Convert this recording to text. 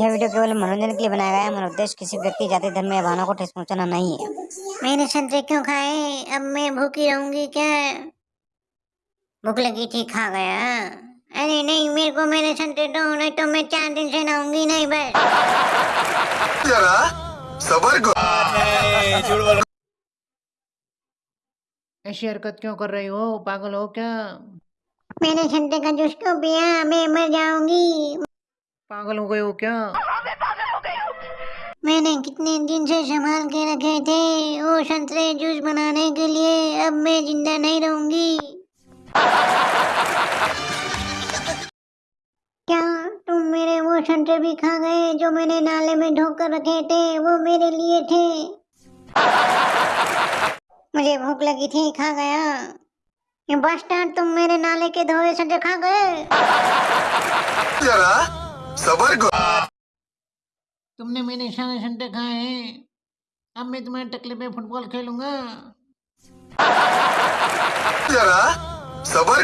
यह वीडियो केवल मनोरंजन के लिए बनाया गया है। हमारा उद्देश्य किसी व्यक्ति जाति धर्म या भावना को ठेस पहुंचाना नहीं है। मैंने संतरे क्यों खाए? अब मैं भूखी रहूँगी क्या? भूख लगी थी खा गया। अरे नहीं मेरे को मेरे संतरे दो नहीं तो मैं चार दिन से नहाऊँगी नहीं बस। जरा सबर करो। ऐसी हरकत क्यों कर रही हो? पागल हो क्या? मैंने संतरे का जूस क्यों पिया? मैं मर जाऊँगी। पागल हो गए हो क्या? मैंने कितने दिन से संभाल के रखे थे वो संतरे जूस बनाने के लिए। अब मैं ज़िंदा नहीं रहूँगी। क्या तुम मेरे वो संतरे भी खा गए जो मैंने नाले में ढोकर रखे थे? वो मेरे लिए थे। मुझे भूख लगी थी, खा गया। ये बास्टर्ड तुम मेरे नाले के धोए संतरे खा गए। सबर को तुमने मेरे निशाने शंटे खाए हैं। अब मैं तुम्हारे टकले पे फुटबॉल खेलूँगा। जरा सबर